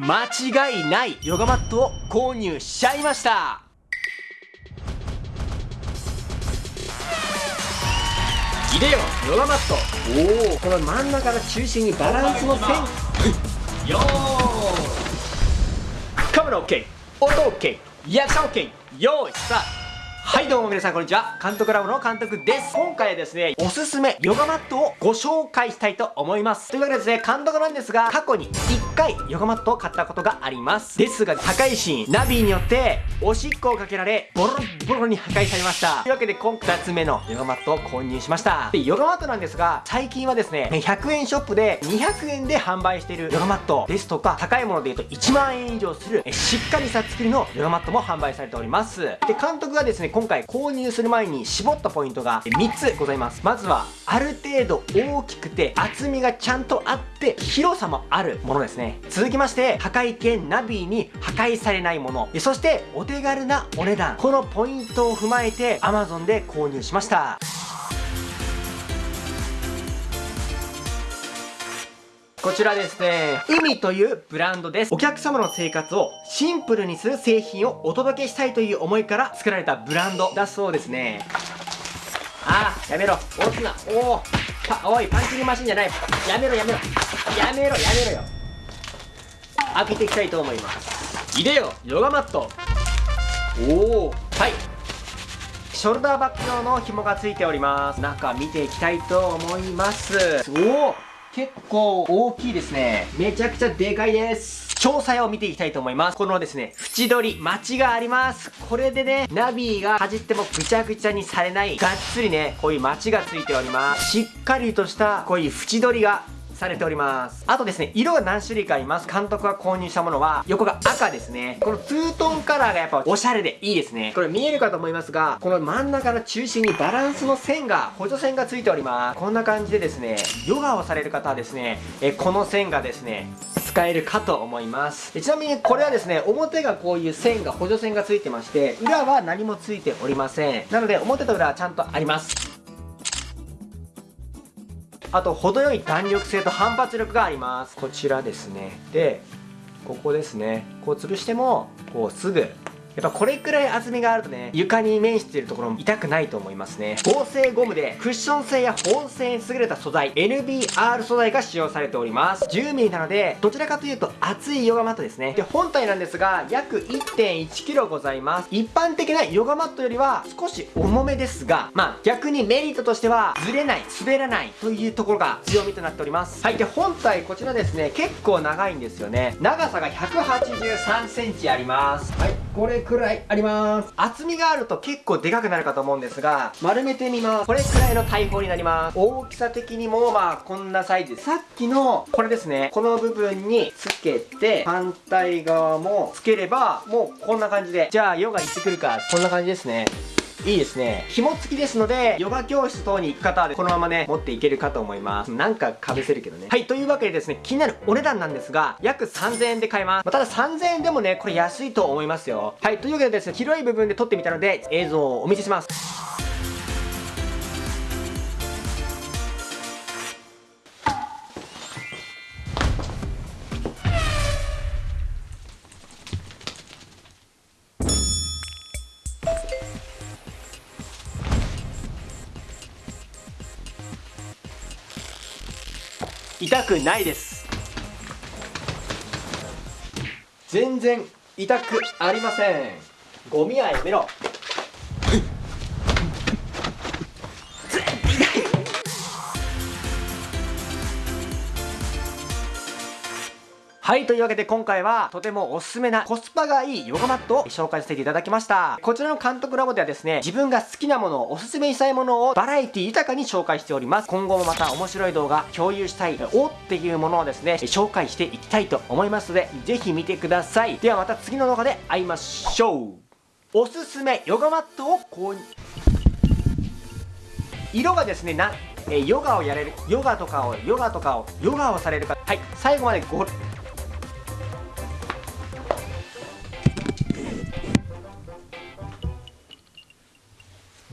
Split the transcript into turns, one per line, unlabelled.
間違いないヨガマットを購入しちゃいました。いでよヨガマット。おおこの真ん中の中心にバランスの線。よー。カメラ OK 音 OK リアクション OK よーいさあはいどうも皆さんこんにちは。監督ラボの監督です。今回はですねおすすめヨガマットをご紹介したいと思います。というわけでですね監督なんですが過去に1回ヨガマットを買ったことがあります。ですが高いシーンナビによっておしっこをかけられボロボロに破壊されました。というわけで今回2つ目のヨガマットを購入しました。でヨガマットなんですが最近はですね100円ショップで200円で販売しているヨガマットですとか高いもので言うと1万円以上するしっかりした作りのヨガマットも販売されております。で監督がですね今回購入する前に絞ったポイントが3つございます。まずはある程度大きくて厚みがちゃんとあって広さもあるものですね。続きまして破壊系ナビに破壊されないもの。そしてお手軽なお値段。このポイントを踏まえて Amazon で購入しました。こちらですね、海というブランドです。お客様の生活をシンプルにする製品をお届けしたいという思いから作られたブランドだそうですね。ああ、やめろ。押すな。おお。パ、おい、パンチングマシンじゃない。やめろやめろ。やめろやめろよ。開けていきたいと思います。いでよ、ヨガマット。おお。はい。ショルダーバッグ用の紐がついております。中見ていきたいと思います。おお。結構大きいですね。めちゃくちゃでかいです。詳細を見ていきたいと思います。このですね、縁取り、待ちがあります。これでね、ナビがかじってもぐちゃぐちゃにされない、がっつりね、こういう待ちがついております。しっかりとした、こういう縁取りがされております。あとですね色が何種類かあります。監督が購入したものは横が赤ですね。このツートンカラーがやっぱおしゃれでいいですね。これ見えるかと思いますがこの真ん中の中心にバランスの線が補助線がついております。こんな感じでですねヨガをされる方はですねえこの線がですね使えるかと思います。ちなみにこれはですね表がこういう線が補助線がついてまして裏は何もついておりません。なので表と裏はちゃんとあります。あと程よい弾力性と反発力があります。こちらですね。でここですね。こう潰してもこうすぐやっぱこれくらい厚みがあるとね床に面しているところも痛くないと思いますね。合成ゴムでクッション性や保温性に優れた素材 NBR 素材が使用されております。10mm なのでどちらかというと厚いヨガマットですね。で本体なんですが約 1.1kg ございます。一般的なヨガマットよりは少し重めですがまあ逆にメリットとしてはずれない滑らないというところが強みとなっております。はいで本体こちらですね結構長いんですよね。長さが 183cm あります。はい。これくらいあります。厚みがあると結構でかくなるかと思うんですが丸めてみます。これくらいの大砲になります。大きさ的にもまあこんなサイズさっきのこれですね。この部分につけて反対側もつければもうこんな感じで。じゃあヨガ行ってくるか。こんな感じですねいいですね。紐付きですのでヨガ教室等に行く方はこのままね持っていけるかと思います。なんかかぶせるけどね。はいというわけでですね気になるお値段なんですが約3000円で買えます、まあ、ただ3000円でもねこれ安いと思いますよ。はいというわけでですね広い部分で撮ってみたので映像をお見せします。痛くないです。全然痛くありません。ゴミはやめろはいというわけで今回はとてもおすすめなコスパがいいヨガマットを紹介させていただきました。こちらの監督ラボではですね自分が好きなものをおすすめしたいものをバラエティ豊かに紹介しております。今後もまた面白い動画共有したいおっていうものをですね紹介していきたいと思いますのでぜひ見てください。ではまた次の動画で会いましょう。おすすめヨガマットを購入。色がですねなえヨガをやれるヨガとかをヨガとかをヨガをされる方はい最後までご